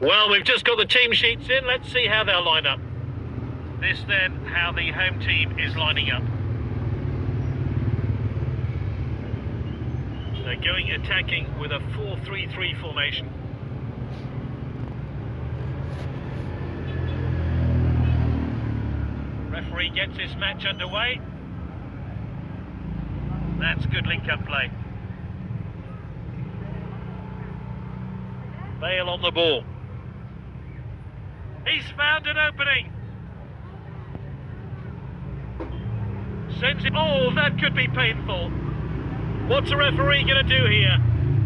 Well, we've just got the team sheets in. Let's see how they'll line up. This then, how the home team is lining up. They're going attacking with a 4-3-3 formation. Referee gets this match underway. That's good link-up play. Bale on the ball. He's found an opening. Sends it. Oh, that could be painful. What's a referee going to do here?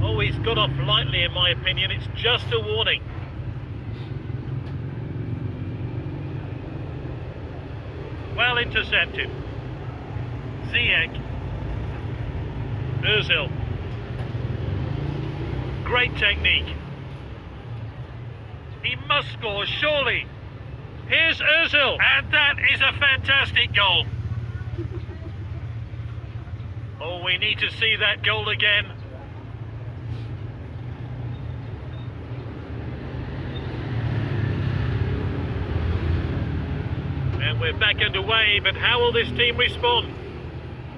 Oh, he's got off lightly, in my opinion. It's just a warning. Well intercepted. Ziyech. Ozil. Great technique. He must score, surely. Here's Ozil. And that is a fantastic goal. Oh, we need to see that goal again. And we're back underway, but how will this team respond?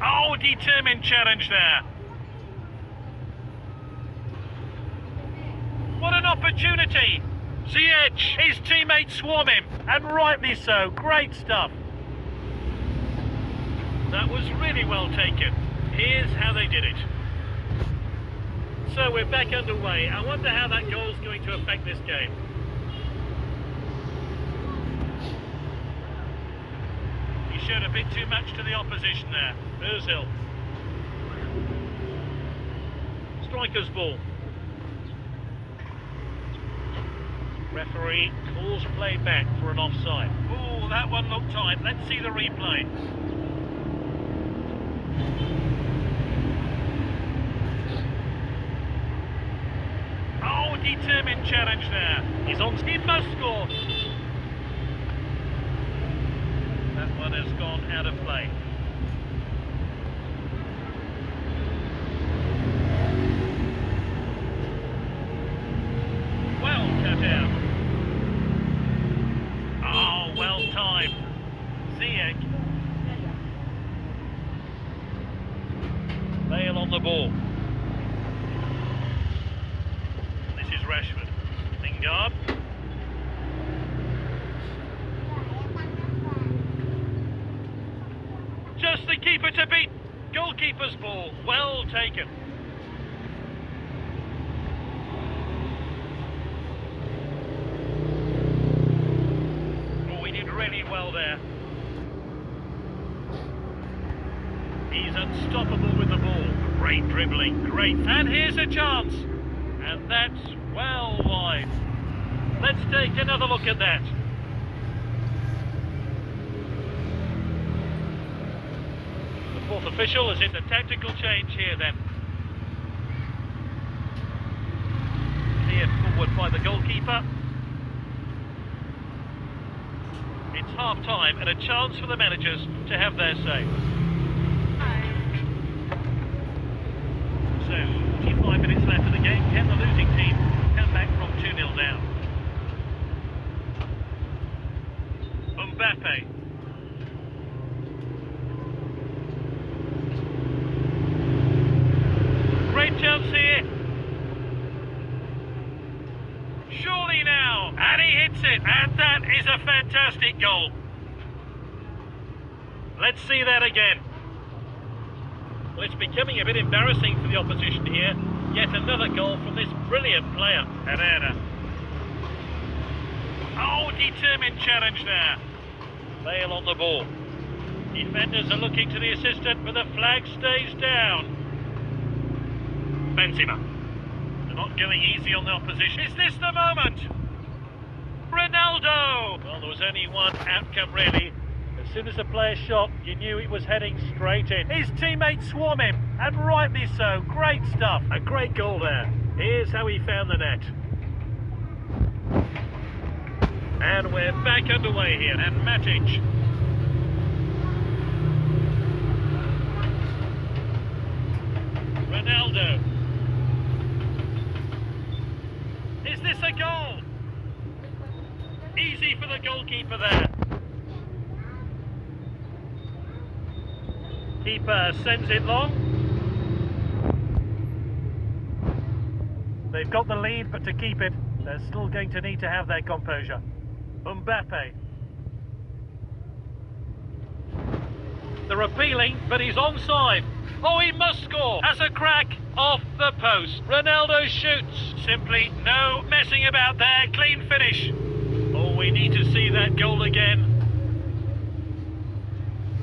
Oh, determined challenge there. What an opportunity! Ziyech, his teammates swarm him, and rightly so. Great stuff. That was really well taken. Here's how they did it. So we're back underway. I wonder how that goal is going to affect this game. He showed a bit too much to the opposition there. Ozil. Striker's ball. Referee calls play back for an offside. Oh, that one looked tight. Let's see the replay. Oh, determined challenge there. He's on. He must score. That one has gone out of play. Well cut out. Oh, well timed. Ziyech. Bale on the ball. This is Rashford. Lingard. Just the keeper to beat. Goalkeeper's ball. Well taken. Oh, we did really well there. He's unstoppable with the ball. Great dribbling, great. And here's a chance. And that's well wide. Let's take another look at that. The fourth official is in the tactical change here then. Cleared forward by the goalkeeper. It's half time and a chance for the managers to have their say. So, 45 minutes left of the game. Can the losing team come back from 2-0 down? Mbappe. Great chance here. Surely now. And he hits it. And that is a fantastic goal. Let's see that again. Well, it's becoming a bit embarrassing for the opposition here. Yet another goal from this brilliant player, Herrera. Oh, determined challenge there. Bale on the ball. Defenders are looking to the assistant, but the flag stays down. Benzema. They're not going easy on the opposition. Is this the moment? Ronaldo! Well, there was only one outcome, really. As soon as the player shot, you knew it was heading straight in. His teammates swarm him, and rightly so. Great stuff. A great goal there. Here's how he found the net. And we're back underway here. And Matic. Ronaldo. Is this a goal? Easy for the goalkeeper there. Keeper sends it long. They've got the lead, but to keep it, they're still going to need to have their composure. Mbappe. They're appealing, but he's onside. Oh, he must score. Has a crack off the post. Ronaldo shoots. Simply no messing about there. Clean finish. Oh, we need to see that goal again.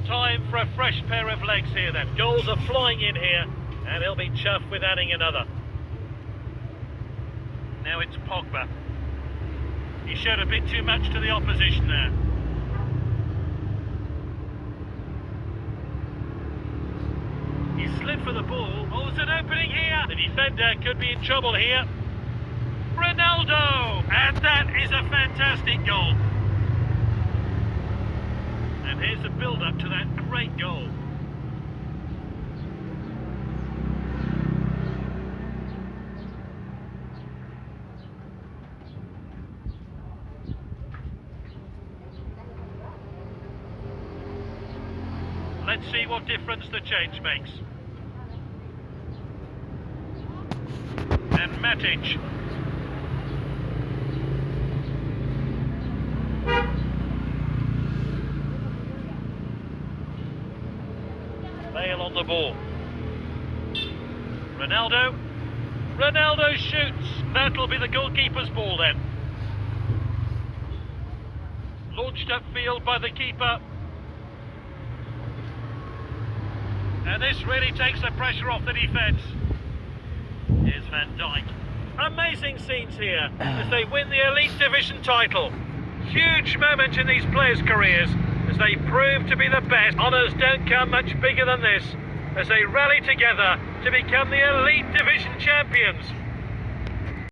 Time for a fresh pair of legs here then. Goals are flying in here, and he'll be chuffed with adding another. Now it's Pogba. He showed a bit too much to the opposition there. He slid for the ball. Oh, there's an opening here. The defender could be in trouble here. Ronaldo! And that is a fantastic goal. And here's the build-up to that great goal. Let's see what difference the change makes. And Matic. Bale on the ball. Ronaldo. Ronaldo shoots. That'll be the goalkeeper's ball then. Launched upfield by the keeper. And this really takes the pressure off the defence. Here's Van Dijk. Amazing scenes here as they win the Elite Division title. Huge moment in these players' careers as they prove to be the best. Honours don't come much bigger than this as they rally together to become the Elite Division champions.